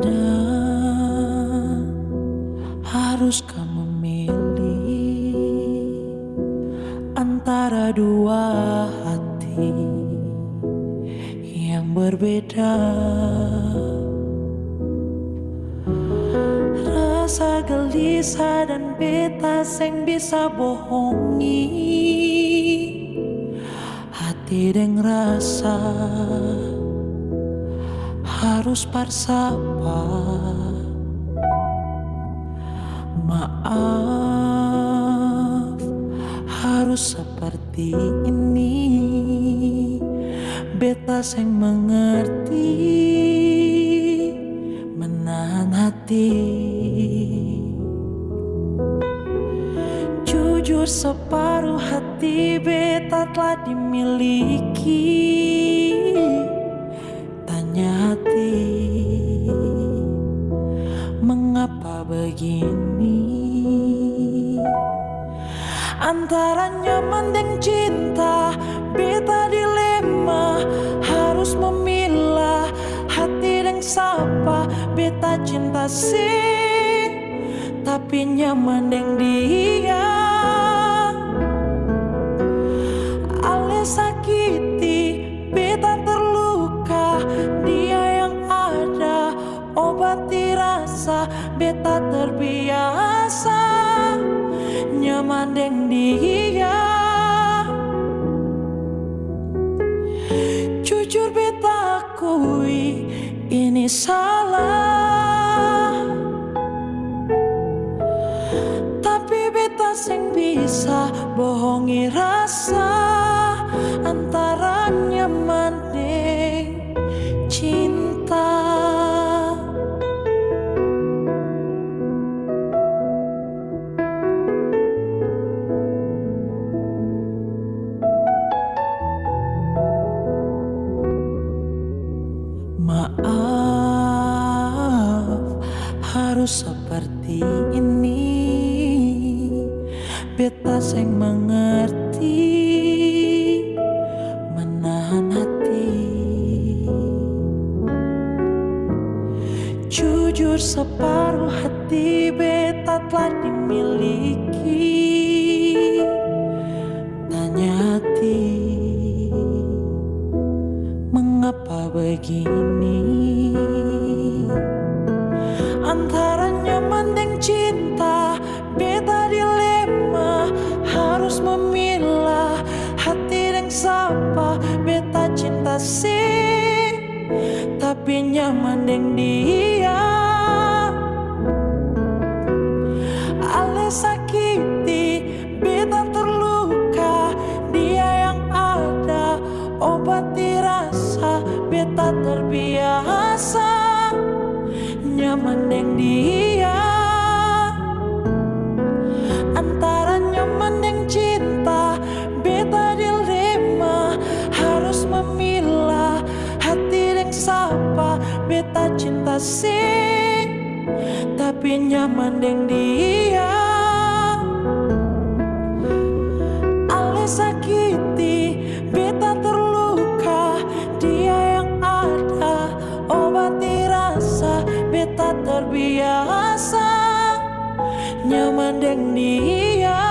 Dan haruskah memilih antara dua hati yang berbeda? Rasa gelisah dan beta sing bisa bohongi hati dan rasa harus bersapa Maaf harus seperti ini. Beta yang mengerti Menahan hati. Jujur separuh hati beta telah dimiliki begini. Antara nyaman dan cinta Beta dilema. Harus memilah Hati dan sapa. Beta cinta sih Tapi nyaman dengan dia. Ale sakiti Beta terluka. Dia Beta terbiasa Nyaman dengan dia. Jujur beta akui Ini salah. Tapi beta sing bisa bohongi rasa Antara nyaman seperti ini. Beta sing mengerti Menahan hati. Jujur separuh hati beta telah dimiliki. Tanya hati Mengapa begini Tapi nyaman dengan dia. Ale sakiti Beta terluka. Dia yang ada Obati rasa Beta terbiasa. Nyaman dengan dia Sih Tapi nyaman dengan dia. Ale sakiti Beta terluka Dia yang ada. Obati rasa Beta terbiasa Nyaman dengan dia.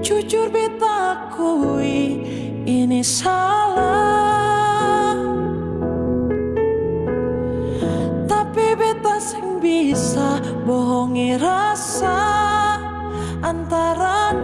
Jujur beta akui Ini salah bisa bohongi rasa antara